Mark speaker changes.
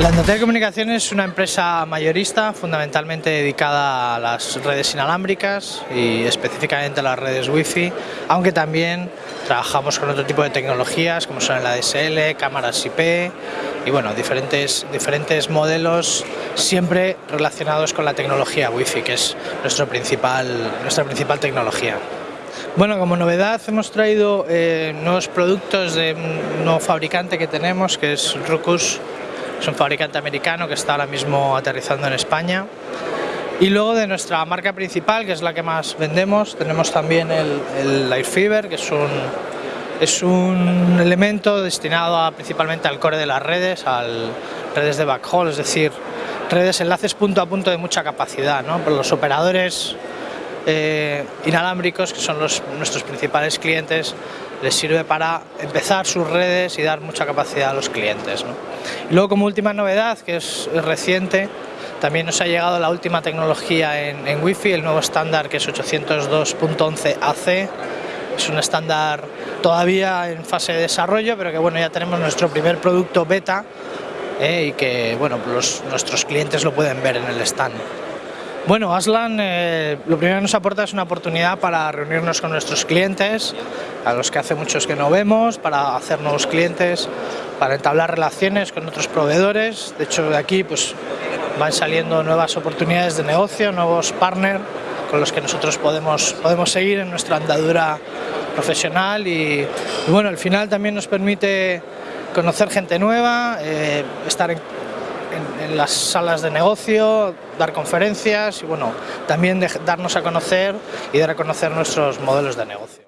Speaker 1: La Endotel Comunicaciones es una empresa mayorista fundamentalmente dedicada a las redes inalámbricas y específicamente a las redes Wi-Fi, aunque también trabajamos con otro tipo de tecnologías como son el ADSL, cámaras IP y bueno, diferentes, diferentes modelos siempre relacionados con la tecnología Wi-Fi, que es nuestro principal, nuestra principal tecnología. Bueno, como novedad hemos traído eh, nuevos productos de un nuevo fabricante que tenemos, que es Ruckus es un fabricante americano que está ahora mismo aterrizando en España. Y luego de nuestra marca principal, que es la que más vendemos, tenemos también el, el Airfiber, que es un, es un elemento destinado principalmente al core de las redes, a redes de backhaul, es decir, redes, enlaces punto a punto de mucha capacidad. ¿no? Por los operadores eh, inalámbricos, que son los, nuestros principales clientes, les sirve para empezar sus redes y dar mucha capacidad a los clientes. Y luego como última novedad, que es reciente, también nos ha llegado la última tecnología en, en Wi-Fi, el nuevo estándar que es 802.11 AC, es un estándar todavía en fase de desarrollo, pero que bueno, ya tenemos nuestro primer producto beta eh, y que bueno, nuestros clientes lo pueden ver en el stand. Bueno, Aslan eh, lo primero que nos aporta es una oportunidad para reunirnos con nuestros clientes, a los que hace muchos que no vemos, para hacer nuevos clientes, para entablar relaciones con otros proveedores. De hecho, de aquí pues, van saliendo nuevas oportunidades de negocio, nuevos partners con los que nosotros podemos, podemos seguir en nuestra andadura profesional y, bueno, al final también nos permite conocer gente nueva, eh, estar en en, las salas de negocio, dar conferencias y bueno, también darnos a conocer y dar a conocer nuestros modelos de negocio.